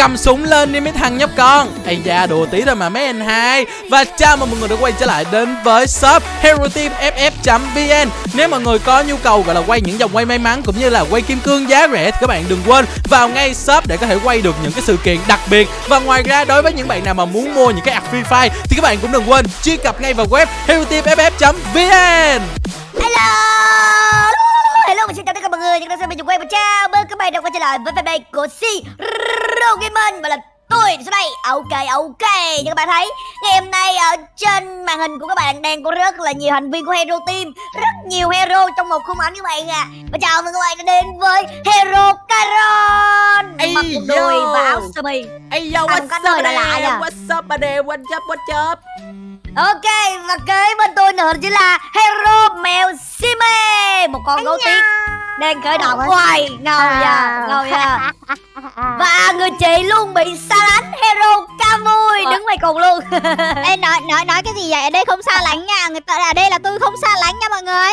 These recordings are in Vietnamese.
cầm súng lên đi mấy thằng nhóc con. Ây da, đùa tí thôi mà mấy anh hai. Và chào mừng mọi người đã quay trở lại đến với shop hero team ff vn nếu mọi người có nhu cầu gọi là quay những dòng quay may mắn cũng như là quay kim cương giá rẻ thì các bạn đừng quên vào ngay shop để có thể quay được những cái sự kiện đặc biệt. Và ngoài ra, đối với những bạn nào mà muốn mua những cái ạc free fire thì các bạn cũng đừng quên truy cập ngay vào web hero team ff vn Hello! Và xin chào tất cả mọi người Những đang xem mình quay và chào mừng các bạn đã quay trở lại với fanpage của Si Gaming Và là tôi số đây Ok ok Như các bạn thấy Ngày hôm nay ở trên màn hình của các bạn Đang có rất là nhiều thành viên của Hero Team Rất nhiều hero trong một khung ảnh các bạn à Và chào mừng các bạn đã đến với Hero Caron Ây Mặc quần đùi và áo sơ mi Ây yo, nơi là lạ nha. What's up, buddy? What's up, what's up? Ok và kế bên tôi nữa chính là Hero Mèo Sime Một con gấu tuyết đang khởi động. Hoài ngầu nha ngầu nha và người chị luôn bị xa lánh hero ca mui đứng ngoài cùng luôn. Ê nói nói nói cái gì vậy? Ở đây không xa lánh nha. Người ta ở đây là tôi không xa lánh nha mọi người.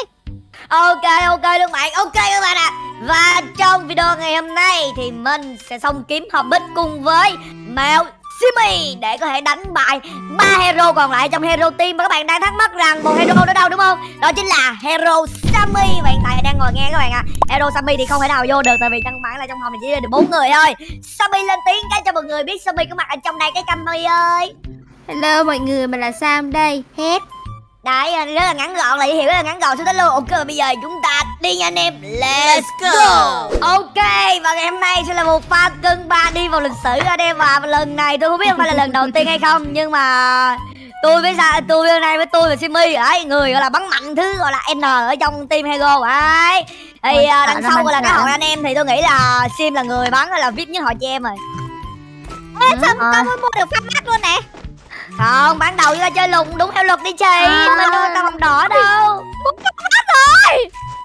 ok ok luôn bạn. Ok các bạn ạ. Và trong video ngày hôm nay thì mình sẽ xong kiếm hobbit cùng với mèo Simi để có thể đánh bại ba hero còn lại trong hero team và các bạn đang thắc mắc rằng một hero đó đâu đúng không? Đó chính là hero Sammy và hiện tại đang ngồi nghe các bạn ạ. Hero Sammy thì không thể nào vô được tại vì căn bản là trong phòng này chỉ được bốn người thôi. Sammy lên tiếng cái cho mọi người biết Sammy có mặt ở trong đây cái Sammy ơi. Hello mọi người, mình là Sam đây. Hết. Đấy, rất là ngắn gọn là hiểu rất là ngắn gọn. Xuống tới luôn Ok, bây giờ chúng ta đi nha anh em. Let's, go. Ok, và ngày hôm nay sẽ là một pha cân ba đi vào lịch sử anh em. Và lần này tôi không biết phải là lần đầu tiên hay không Nhưng mà tôi với sao tôi hôm nay với tôi và Simi. Ấy người gọi là bắn mạnh thứ gọi là N ở trong team Hego. Ấy thì Ôi, à, đằng sau gọi là cái hội anh em thì tôi nghĩ là Sim là người bắn là VIP nhất hội chị em rồi. Ê, sao mới mua được phát mắt luôn nè? Không ban đầu chúng ta chơi lùng đúng theo luật đi chị mình đâu có tao vòng đỏ đâu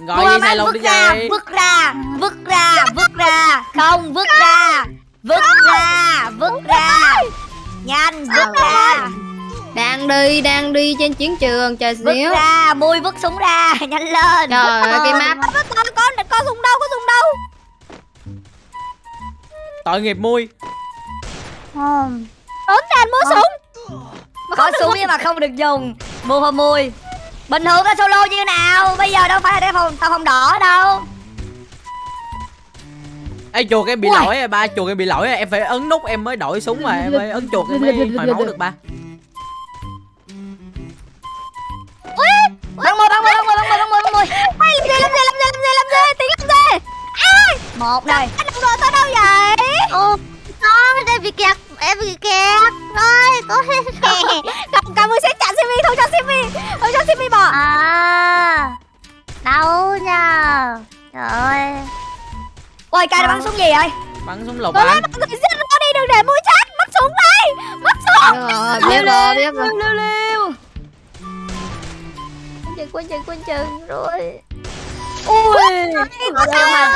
Gọi Mua gì luôn vứt đi ra, gì? vứt ra, vứt ra, vứt ra, không vứt ra, vứt ra, vứt ra, nhanh vứt ra, Đang đi, đang đi trên chiến trường, chờ vứt xíu. ra, mui vứt súng ra, nhanh lên. Trời ơi, cái map. Có, có, có, có súng đâu, có súng đâu. Tội nghiệp mui. Không. Tốn tiền mua súng. Có súng nhưng mà không được dùng, mua hoa mui. Bình thường có solo như nào, bây giờ đâu phải là cái phòng tao phòng đỏ đâu. Ê chuột em bị Ui. lỗi rồi ba, chuột em bị lỗi rồi, em phải ấn nút em mới đổi súng mà em phải ấn chuột em mới hồi máu được ba. Bắn môi, bắn môi, bắn môi, bắn môi, bắn. Ai, làm gì, làm gì, làm gì, làm gì, làm gì, tính làm gì? Ai, Một đây. anh đồng đội tôi đâu vậy? Ồ, con, em bị kẹt, em bị kẹt. Rồi, có Không, cảm ơn sẽ chặn Simi, không cho Simi, không cho Simi bỏ. À Đâu nha Trời ơi Ôi, cay nó bắn súng gì vậy? Bắn súng lục anh. mọi người giết nó đi, đừng để mũi chết, mất súng đây, mất súng. Rồi, biết rồi, biết rồi. Liêu liêu. Quân chừng, quân chừng, quân chừng, rồi. Ui. Có sao mà?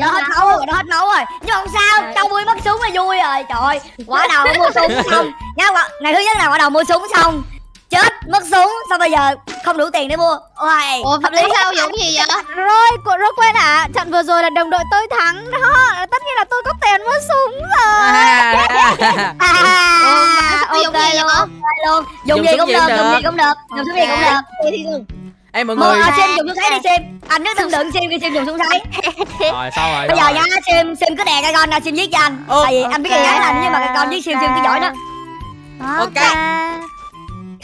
Nó hết máu rồi, nó hết máu rồi. Nhưng không sao, châu vui mất súng là vui rồi. Trời ơi, quả đầu mua súng xong. Nhá, ngày thứ nhất là quả đầu mua súng xong. Chết, mất súng, xong bây giờ không đủ tiền để mua. Ôi, Ủa, hợp lý sao giống gì vậy? Rồi, cô rồi quên à, trận vừa rồi là đồng đội tôi thắng đó. Tất nhiên là tôi có tiền mua súng rồi. À, À, ok dùng gì luôn, Dùng gì cũng được, dùng gì cũng được Dùng súng gì cũng được Ê mọi người. à, Sim dùng súng sấy đi Sim Anh nhất đừng đựng Sim khi Sim dùng súng sấy Rồi sao rồi? Bây giờ nhá Sim Sim cứ đè cái con ra Sim giết cho anh Tại vì anh biết cái cái là nhưng mà cái con giết Sim Sim cứ giỏi đó Ok.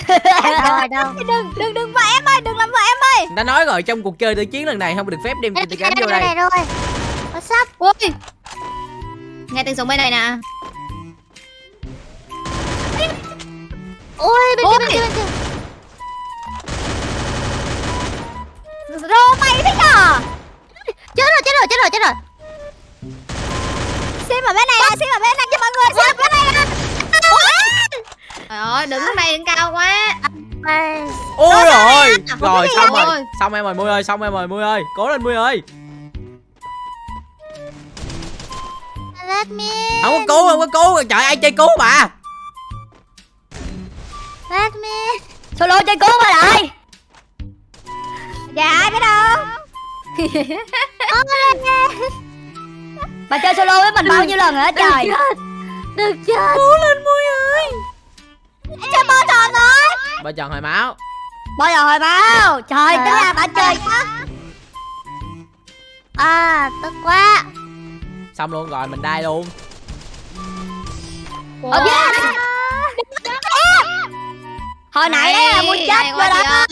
Rồi đâu Đừng, đừng, đừng vợ em ơi, đừng làm vợ em ơi. Đã nói rồi trong cuộc chơi tự chiến lần này không được phép đem tiền cánh vô đây up Ui. Nghe tiếng súng bên này nè. Ui bên Ôi. kia bên kia bên kia Rô mày thế nhở? Chết rồi chết rồi chết rồi chết rồi Sim ở bên này, nè, Sim ở bên này cho mọi người, Sim ở bên này nè. Trời ơi, đứng đây đứng cao quá. Ôi rồi. Rồi xong rồi. Xong em rồi Mui ơi, xong em rồi Mui ơi. Cố lên Mui ơi. Let me Không có cứu, không có cứu. Trời ai chơi cứu bà. Let me Solo chơi cứu mà lại Dạ ai biết đâu. Bà chơi solo với mình bao nhiêu lần rồi trời. Được chưa? Cố lên Mui ơi. Cho bơ tròn rồi? Bà chọn hồi máu? Bao giờ hồi báo Trời ơi. ra bạn chơi À, tức quá. Xong luôn rồi mình đai luôn. Ờ, yeah. Hồi nãy đấy là muốn chết rồi đó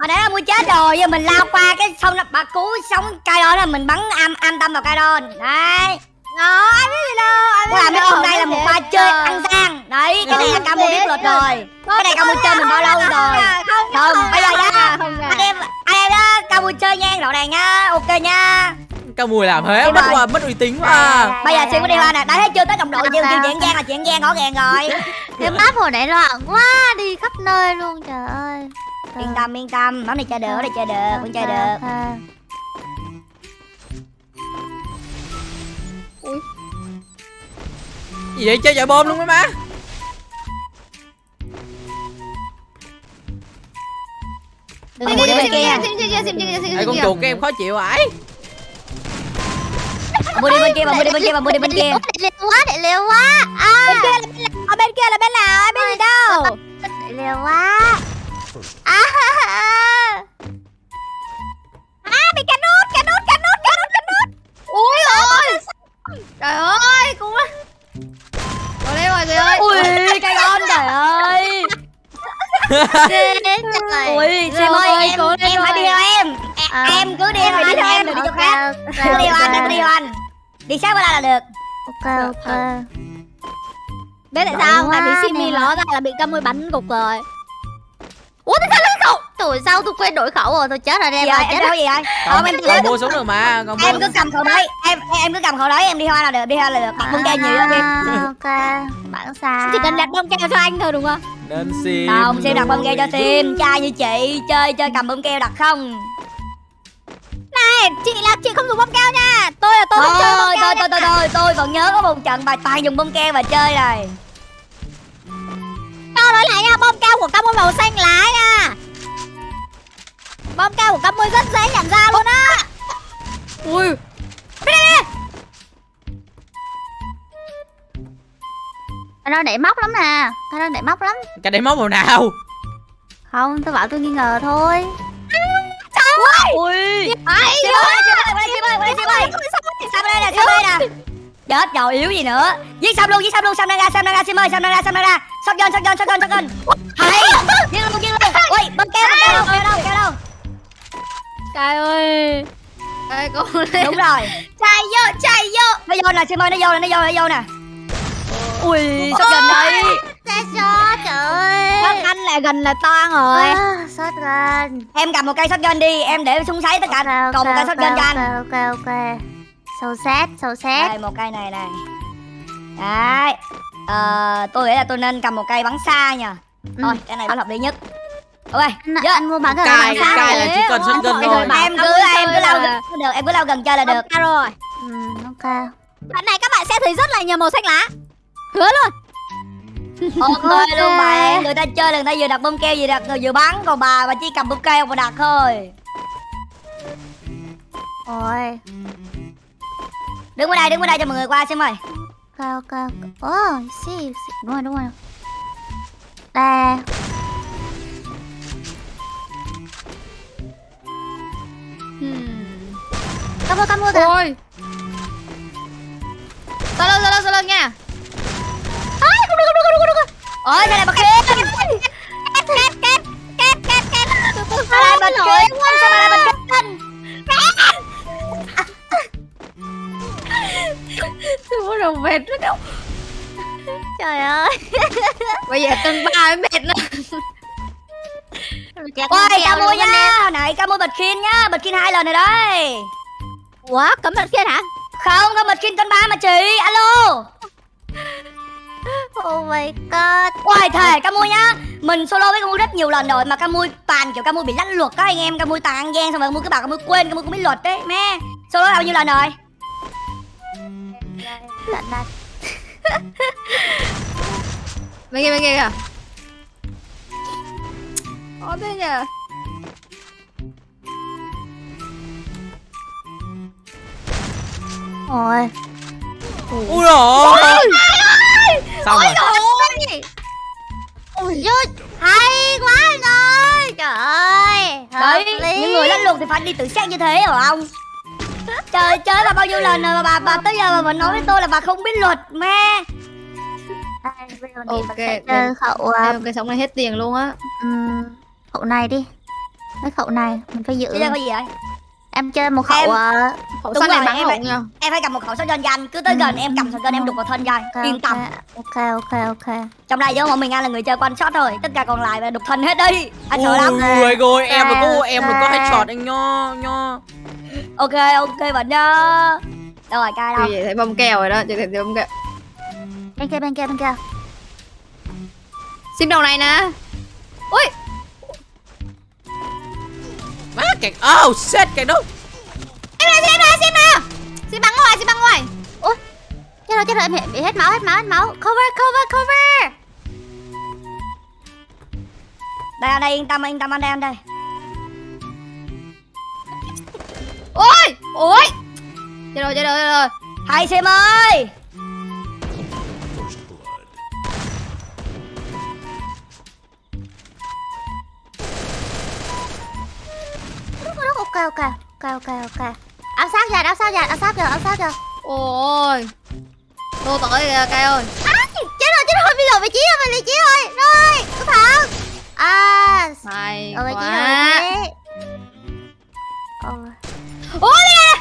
Hồi nãy là muốn chết rồi Giờ mình lao qua cái xong là bà cứu sống cây đó là mình bắn am am tâm vào cây đó. Đấy. Nó ai biết gì đâu ai biết Tức là gì mấy đâu, hôm nay là một pha chơi ăn gian. Đấy cái này là Camo biết luật rồi. Cái này Camo chơi mình bao lâu rồi? Không bây giờ nha. Không Anh em anh em đó Camo chơi nha rõ ràng nha Ok nha. Cao Mùi làm thế mất qua mất uy tín quá à. Bây giờ xin có điều này đã thấy chưa? Tới đồng đội nhiều chuyện chuyện gian là chuyện gian rõ ràng rồi. Cái map hồi nãy loạn quá Đi khắp nơi luôn trời ơi Yên tâm yên tâm. Món này chơi được món này chơi được vẫn chơi được. Ok. Gì vậy? Chơi chọi bom luôn mấy má. Đừng mua đi bên kia. Ê con chuột các em khó chịu ải Mua đi bên kia mà mua đi bên kia mà mua đi bên kia. Để liều quá, để liều quá. À, Bên kia là bên nào? Ở bên kia là bên nào ai biết gì đâu Ok, ok Biết tại sao? không? Tại vì Simi ló ra là bị cam môi bắn gục rồi. Ủa tại sao lên khẩu Trời sao tôi quên đổi khẩu rồi? Tôi chết rồi em rồi em chết theo gì Còn, Không em còn mua súng được mà Còn em cứ cầm khẩu đấy. Em em cứ cầm khẩu đấy em đi theo là được đi theo là được. Đặt bông keo nhiều hơn em À, Ok. Bạn sao? Chỉ cần đặt bông keo cho anh thôi đúng không? Nên sim không sim đặt bông keo cho sim trai như chị chơi chơi cầm bông keo đặt không Này chị là chị không dùng bông keo nha. Tôi là tôi không chơi bông thôi keo thôi thôi thôi thôi tôi còn nhớ có một trận bà toàn dùng bông keo và chơi rồi Cho nói lại nha bông keo của cam môi màu xanh lá nha. Bông keo của cam môi rất dễ nhận ra luôn á. Ui. Cái đó để móc lắm nè. Cái đó để móc lắm. Cái đấy móc màu nào? Không tôi bảo tôi nghi ngờ thôi ui Ai ơi ơi ơi ơi đây nè bên đây nè chết rồi. Yếu gì nữa? Giết xong luôn giết xong luôn xong đang ra xong đang ra sim ơi xong đang ra xong đang ra. Shotgun shotgun shotgun shotgun hay. Giết luôn giết luôn. Ui bông keo bông keo keo đâu keo đâu. Trời ơi. Ê cô lên đúng rồi. Chạy vô chạy vô. Nó vô nè sim ơi nó vô nè nó vô nó vô nè. Ui shotgun đây Xe cho trời ơi Các anh lại gần là toan rồi. À, Sót gần. Em cầm một cây shotgun đi em để súng sấy tất cả. Ok, còn một cây shotgun cho anh. ok, ok, ok. Sâu xét, sâu xét. Đây một cây này này. Đấy. Ờ, tôi nghĩ là tôi nên cầm một cây bắn xa nha. Ừ. thôi cái này vẫn hợp lý nhất. Ok anh, Dạ. anh mua bán cái Cài bán cài là chỉ cần shotgun thôi. em cứ em cứ lao gần được em cứ lao gần chơi là được. Ok rồi. Ừ, ok. Bạn này các bạn sẽ thấy rất là nhiều màu xanh lá. Hứa luôn ok. luôn bạn người ta chơi là người ta vừa đặt bông keo vừa đặt vừa bắn còn bà bà chỉ cầm bông keo và đặt thôi. Ôi đứng bên đây đứng bên đây cho mọi người qua xem ơi. Ok, ok, ok. Oh, see, see. Đúng rồi, đúng rồi. Đây Cảm ơn, cảm ơn kìa. Ôi. Sao lâu sao lâu sao lâu nha ôi cái này bật kia Két két két két két két sao lại bật kia sao lại bật kia Tôi muốn đầu mệt rất đâu Trời ơi. Bây giờ tầng ba mới mệt nữa ôi ca mua nha. nãy ca mua bật khiên nhá. Bật khiên hai lần rồi đấy. Ủa cấm mặt kia hả? Không có bật khiên tên ba mà chị. Alo Oh my god. Ôi thề ca mui nhá. Mình solo với ca mui rất nhiều lần rồi Mà ca mui toàn kiểu ca mui bị lách luật á anh em. Ca mui toàn ăn gian xong rồi ca mui cứ bảo ca mui quên Ca mui cũng biết luật đấy mẹ Solo bao nhiêu lần rồi? Lạnh lạnh Bên kia bên kia kìa. Có thế nhờ Ôi. Ui rồi xong rồi. Ôi. Hay quá anh ơi. Trời ơi Đấy, lý. những người lăn lộn thì phải đi tự sát như thế rồi không? Trời chơi bà bao nhiêu lần rồi mà bà, bà tới giờ mà bà nói với tôi là bà không biết luật giờ Ok, chơi khẩu Ê, uh, cái sống này hết tiền luôn á. ừm, khẩu này đi. Cái khẩu này mình phải giữ. Giờ có gì vậy? em chơi một khẩu Em- ờ, Khẩu Đúng săn này rồi, bắn em lộn nha. Em phải cầm một khẩu súng cho anh Cứ tới gần em cầm súng em đục vào thân cho anh ok, Yên tâm. ok ok ok. Trong đây có một mình anh là người chơi one shot thôi. Tất cả còn lại là đục thân hết đi. Anh sợ lắm. Ui rồi em đừng có em đừng có headshot anh nho nho Ok ok bạn nhá Đâu rồi cai đâu Chị thấy bông kèo rồi đó Chị thấy bông kèo. Bên kia bên kia bên kia. Sim đầu này nè. Ui. Má kẹt oh shit kẹt Sim xin mà xin bắn ngoài xin bắn ngoài. Chết rồi chết rồi em bị, hết máu hết máu hết máu. Cover cover cover. Đây anh đây yên tâm yên tâm anh đây anh đây. Ôi Ôi. Chết rồi chết rồi chết rồi. Hay xem ơi. Ok ok ok ok ok áo sát kìa áo sát kìa áo sát giờ, áo sát giờ. ôi. Tôi tới kìa cây ơi? À, chết rồi chết rồi bây giờ bị chí rồi bị chí rồi. Rồi cẩn thận à mày ừ, quá. Ờ. ôi nè.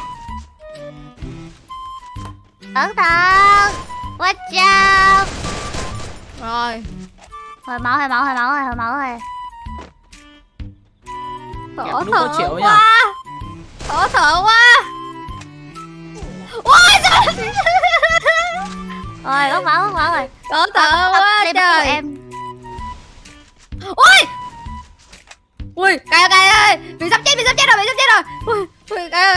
Cẩn thận watch out rồi. Hồi máu hồi máu hồi máu rồi hồi máu rồi. Khổ thở quá. nha quá Thở quá. Ôi trời. Rồi có máu có máu rồi. Thở thở quá trời. em. Ui. Ui cây ơi cây ơi. Bị sắp chết bị sắp chết rồi bị sắp chết rồi. Ui Ui cây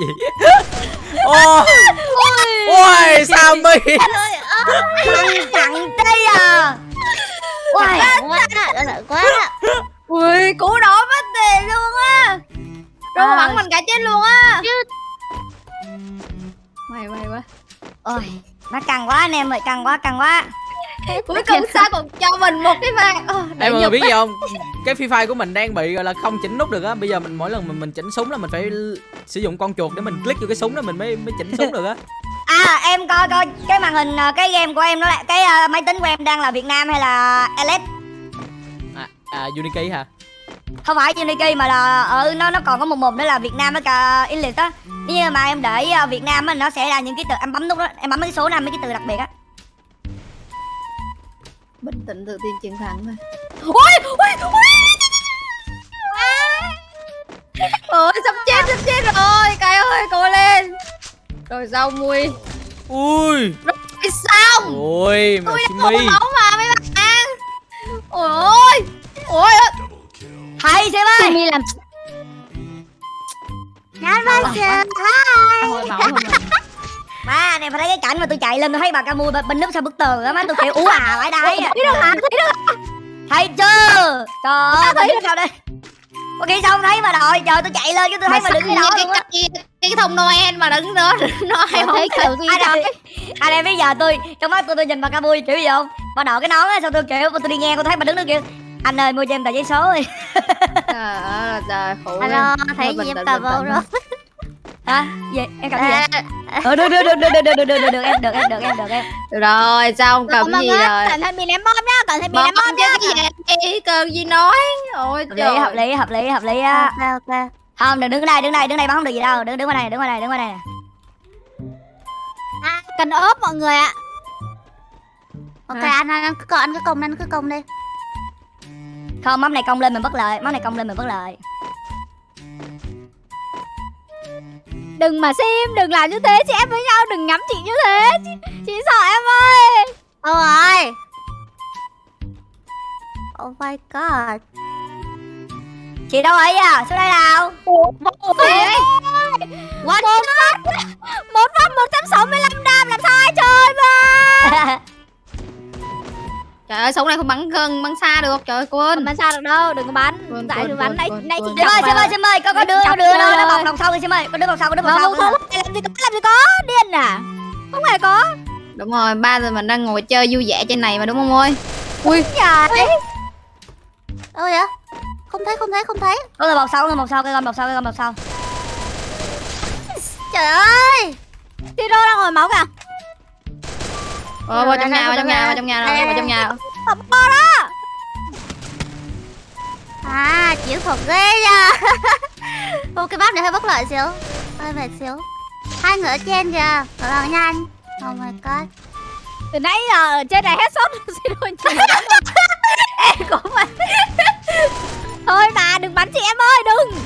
gì? Ô ôi sao mi Thằng thằng đây à? Ôi quá lợi quá Ui cú đó mất tiền luôn á. Rồi À. bắn mình cả chết luôn á. May may quá. Ôi Nó căng quá anh em ơi căng quá căng quá Cuối cùng sao còn cho mình một cái vàng. Ờ, em người biết gì không? Cái phi fire của mình đang bị gọi là không chỉnh nút được á. Bây giờ mình mỗi lần mình mình chỉnh súng là mình phải sử dụng con chuột để mình click vô cái súng đó mình mới mới chỉnh súng được á. À em coi coi cái màn hình ờ, cái game của em nó là cái ờ, máy tính của em đang là Việt Nam hay là LS à, à unity hả? Không phải Unity mà là ừ nó nó còn có một một nữa là Việt Nam với cả English á. Nếu như mà em để Việt Nam á nó sẽ là những cái từ em bấm nút đó em bấm mấy cái số năm mấy cái từ đặc biệt á Bình tĩnh tự tin chiến thắng thôi Ôi ôi ôi! Ôi sắp chết sắp chết rồi. Cái ơi cố lên. Rồi rau mui ui. Cái xong. Ôi mà Tôi đã máu mà mấy bạn. Ôi ôi Ôi hay xem ơi Simi làm nhanh bao giờ Hồi mà anh em phải thấy cái cảnh mà tôi chạy lên tôi thấy bà ca mui bên núp sau bức tường á má tôi kiểu ú à phải đây Thấy được hả? Thấy được thấy chưa? Trời ơi thấy sao đây? Có khi sao không thấy? Mà đòi trời tôi chạy lên cái tôi thấy mà đứng cái đó cái, luôn á. cái, thông Noel mà đứng đó Nó hay không thấy kiểu gì anh em anh em bây giờ tôi trong mắt tôi tôi nhìn bà ca mui kiểu gì không? Bà đội cái nón á sao tôi kiểu tôi đi ngang tôi thấy bà đứng đó kiểu anh ơi mua cho em tờ giấy số đi. Trời ơi trời khổ alo em. thấy gì em bình vô rồi hả gì em cầm gì vậy? À, ờ được được được được được được được được được em được em được em được em. Rồi sao không cầm gì rồi? cẩn thận bị ném bom nhá cẩn thận bị Bom ném bom chứ nhá. cái gì cần gì nói? Ôi hợp trời lý hợp lý hợp lý hợp lý á. Ok ok không đừng đứng ở đây đứng đây đứng đây bắn không được gì đâu. Đứng đứng qua đây đứng qua đây đứng qua đây à, cần ốp mọi người ạ. Ok anh anh anh cứ anh cứ công anh cứ công đi. Không mắm này công lên mình bất lợi mắm này công lên mình bất lợi đừng mà sim đừng làm như thế chị em với nhau đừng ngắm chị như thế. Chị, chị sợ em ơi. Đâu rồi oh my god. Chị đâu ấy à? Xuống đây nào? Một phát một phát một trăm sáu mươi lăm đam làm sao ai chơi Trời ơi súng này không bắn gần bắn xa được Trời ơi Không quên bắn sao được đâu đừng có bắn. Quên, tại tôi bắn. Nãy nãy quên. chị Sim ơi, Sim ơi, Sim ơi, có có đứa, có đứa nó, nó bọc đằng sau kìa Sim ơi, có đứa bọc sau, có đứa bọc sau làm gì có làm gì có điên à. Không hề có. Đúng rồi ba giờ mình đang ngồi chơi vui vẻ trên này mà đúng không ơi? Ui. Trời Đâu vậy? Không thấy không thấy không thấy. Có người bọc sau, người bọc sau, cái con bọc sau, cái con bọc sau. Trời ơi! Tiro đang ngồi máu kìa Ờ, vào trong nhà, vào trong nhà, vào trong nhà rồi, vào trong nhà. Bọc bo đó À, chiến thuật ghê nha. Ô, cái bắp này hơi bất lợi xíu. Hơi mệt xíu. Hai người ở trên kìa, ở bằng nhanh. Oh my god. Từ nãy giờ ở trên này hết sốt. Xin lỗi chị. Em cũng mà thôi mà đừng bắn chị em ơi đừng.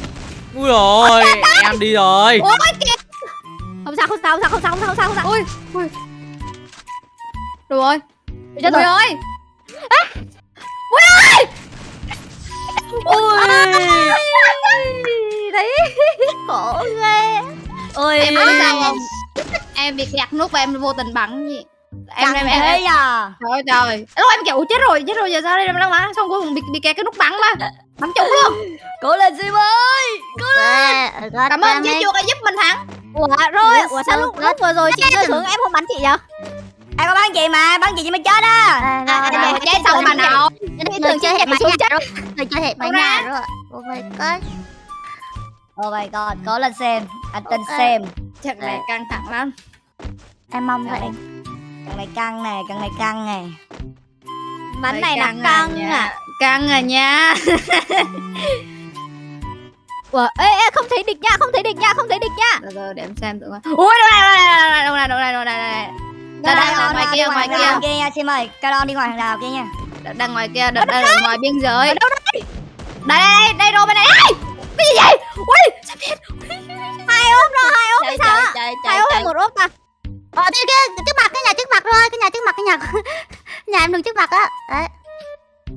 Ui rồi em đi rồi. Ôi kìa. Không sao không sao không sao không sao không sao không sao. Không sao Ui, ui. Được rồi Chết Ui rồi. ơi thấy khổ ghê. Ôi, Em biết sao không? Em bị kẹt nút và em vô tình bắn gì? Em chẳng em em, em à. Trời ơi trời Lúc em kiểu chết rồi, chết rồi giờ sao đây? Em đang bắn Xong cuối cùng bị, bị kẹt cái nút bắn mà. Bắn trúng luôn. Cố lên Sim ơi. Cảm ơn chị chuột đã giúp mình thắng ủa rồi ủa sao lúc lúc vừa rồi chị rơi xuống em không bắn chị vậy Ai có bắn chị mà, bắn chị chị mới chết á. À, à, à, à, chết xong mà nào tưởng chị chạy xuống chết Người chơi hệt bánh nhà rồi Oh my god Oh my god, cố lên xem. Anh tin Ok. xem. Trận này căng thẳng lắm Em mong vậy. Cần này căng nè, cần này căng nè. bắn này là à căng nha. à Căng à nha ủa ê, ê không thấy địch nha không thấy địch nha không thấy địch nha từ để em xem thử coi Ui đâu này đâu này đâu này đâu này đâu này Đây, đây, đây, ngoài kia, ngoài kia. kia. Nha, Sim ơi. Caron đi ngoài hàng rào kia nha. Đang- ngoài kia, đang, đang ở ngoài biên giới. Ở đâu đây? Đây đây đây rồi bên này. Cái gì vậy? Ui sao biết hai ốp rồi hai ốp sao chạy hai ốp hay một ốp ta. Ờ kia kia trước mặt cái nhà trước mặt thôi Cái nhà trước mặt cái nhà Nhà em đứng trước mặt á. Đấy.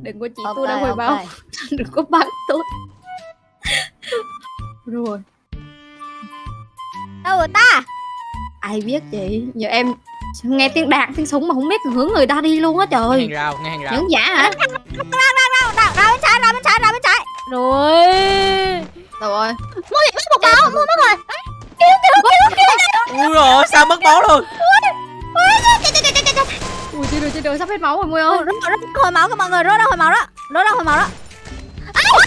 Đừng có chỉ Ok, tôi đang hồi báo Đừng có bắn tôi. Rồi. Đâu rồi ta? Ai biết chị Giờ em nghe tiếng đạn tiếng súng mà không biết hướng người ta đi luôn á nghe trời hàng rào nghe hàng rào. Những giả hả? Ra ra ra bên trái ra bên trái ra bên trái. Rồi. Rồi Mua gì? Mất một máu Mua mất rồi. Ui rồi sao mất máu luôn? Ui chết rồi chết rồi sắp hết máu rồi Mui ơi. Rớt rớt hồi máu các mọi người rớt ra hồi máu đó. Rớt ra hồi máu đó. Ui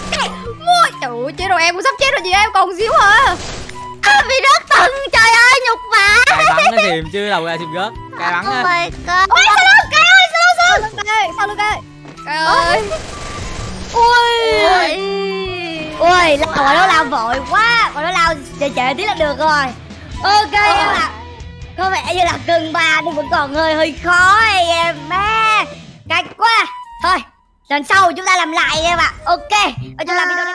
trời ơi chết rồi em cũng sắp chết rồi chị em còn xíu hả Bị rớt tầng trời ơi nhục vả cài bắn nó tìm chứ đâu ra tìm rớt cài bắn á my god Ôi, sau lưng cây ơi sau lưng cây sau lưng cây Trời ơi ui Ui, lao rồi nó lao vội quá. Còn nó lao trễ trễ tí là được rồi. Ok em ạ. Có vẻ như là cân ba nhưng vẫn còn hơi hơi khó ấy, em má. Cách quá. Thôi, lần sau chúng ta làm lại em ạ. Ok. Và chúng ta video đây.